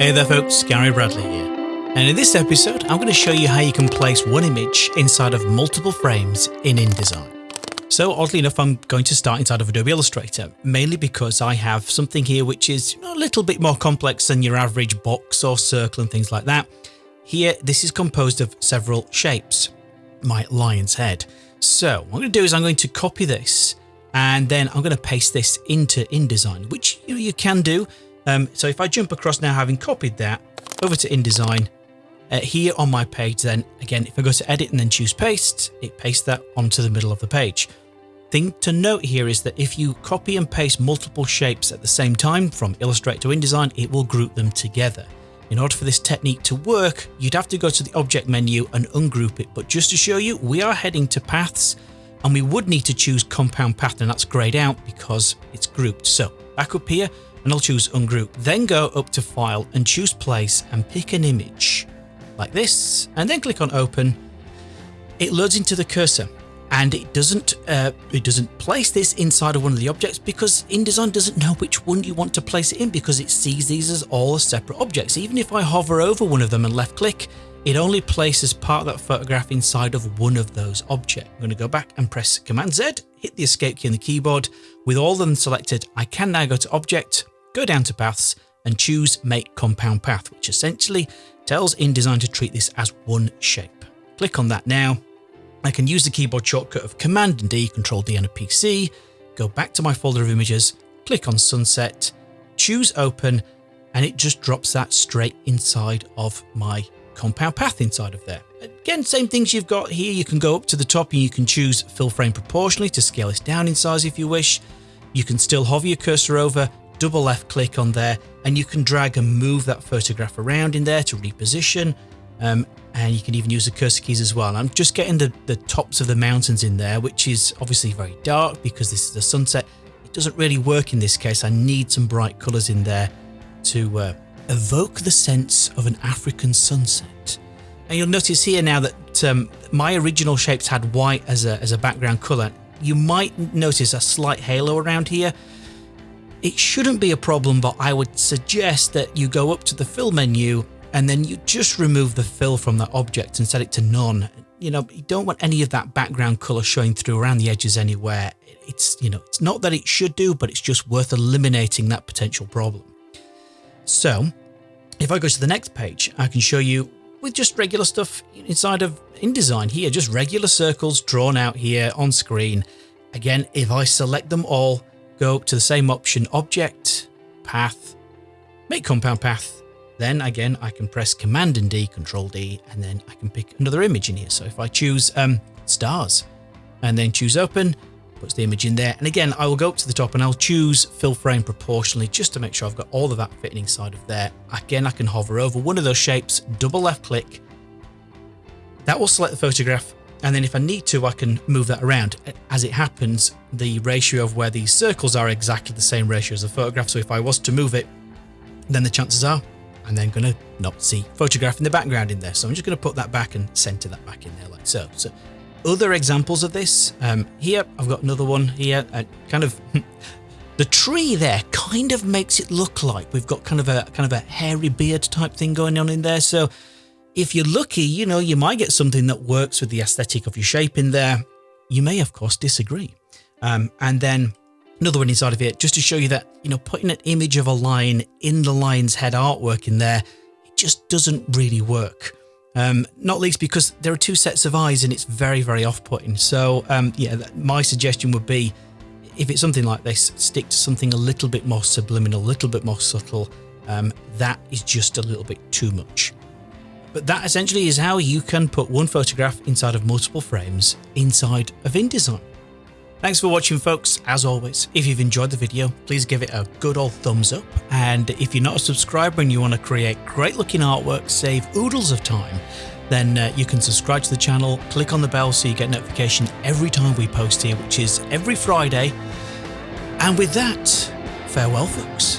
Hey there folks, Gary Bradley here. And in this episode, I'm going to show you how you can place one image inside of multiple frames in InDesign. So oddly enough, I'm going to start inside of Adobe Illustrator, mainly because I have something here which is a little bit more complex than your average box or circle and things like that. Here, this is composed of several shapes, my lion's head. So what I'm going to do is I'm going to copy this and then I'm going to paste this into InDesign, which you, know, you can do. Um, so if I jump across now, having copied that over to InDesign, uh, here on my page, then again, if I go to edit and then choose paste, it pastes that onto the middle of the page. Thing to note here is that if you copy and paste multiple shapes at the same time from Illustrator to InDesign, it will group them together. In order for this technique to work, you'd have to go to the object menu and ungroup it. But just to show you, we are heading to paths and we would need to choose compound path and that's grayed out because it's grouped. So back up here and I'll choose ungroup, then go up to file and choose place and pick an image like this and then click on open. It loads into the cursor and it doesn't uh, it doesn't place this inside of one of the objects because InDesign doesn't know which one you want to place it in because it sees these as all separate objects. Even if I hover over one of them and left click, it only places part of that photograph inside of one of those objects. I'm going to go back and press Command Z, hit the escape key on the keyboard. With all of them selected, I can now go to object, go down to paths and choose make compound path, which essentially tells InDesign to treat this as one shape. Click on that now I can use the keyboard shortcut of Command and D, Control D on a PC, go back to my folder of images, click on Sunset, choose Open, and it just drops that straight inside of my compound path inside of there. Again, same things you've got here. You can go up to the top and you can choose fill frame proportionally to scale this down in size if you wish. You can still hover your cursor over, double left click on there, and you can drag and move that photograph around in there to reposition. Um, and you can even use the cursor keys as well. I'm just getting the, the tops of the mountains in there, which is obviously very dark because this is the sunset. It doesn't really work in this case. I need some bright colors in there to uh, evoke the sense of an African sunset. And you'll notice here now that um, my original shapes had white as a, as a background color. You might notice a slight halo around here. It shouldn't be a problem, but I would suggest that you go up to the fill menu and then you just remove the fill from that object and set it to none. You know, you don't want any of that background color showing through around the edges anywhere. It's, you know, it's not that it should do, but it's just worth eliminating that potential problem. So if I go to the next page, I can show you with just regular stuff inside of InDesign here, just regular circles drawn out here on screen. Again, if I select them all, go to the same option, object, path, make compound path, then again, I can press Command and D, Control D, and then I can pick another image in here. So if I choose um, stars and then choose open, puts the image in there. And again, I will go up to the top and I'll choose fill frame proportionally just to make sure I've got all of that fitting inside of there. Again, I can hover over one of those shapes, double left click. That will select the photograph. And then if I need to, I can move that around. As it happens, the ratio of where these circles are exactly the same ratio as the photograph. So if I was to move it, then the chances are I'm then going to not see photograph in the background in there. So I'm just going to put that back and center that back in there like so. So other examples of this um, here, I've got another one here, uh, kind of the tree there kind of makes it look like we've got kind of a kind of a hairy beard type thing going on in there. So if you're lucky, you know, you might get something that works with the aesthetic of your shape in there. You may, of course, disagree. Um, and then another one inside of it, just to show you that, you know, putting an image of a lion in the lion's head artwork in there, it just doesn't really work. Um, not least because there are two sets of eyes and it's very, very off-putting. So um, yeah, my suggestion would be, if it's something like this, stick to something a little bit more subliminal, a little bit more subtle. Um, that is just a little bit too much. But that essentially is how you can put one photograph inside of multiple frames inside of InDesign. Thanks for watching folks. As always, if you've enjoyed the video, please give it a good old thumbs up. And if you're not a subscriber and you want to create great looking artwork, save oodles of time, then uh, you can subscribe to the channel, click on the bell so you get notification every time we post here, which is every Friday. And with that, farewell folks.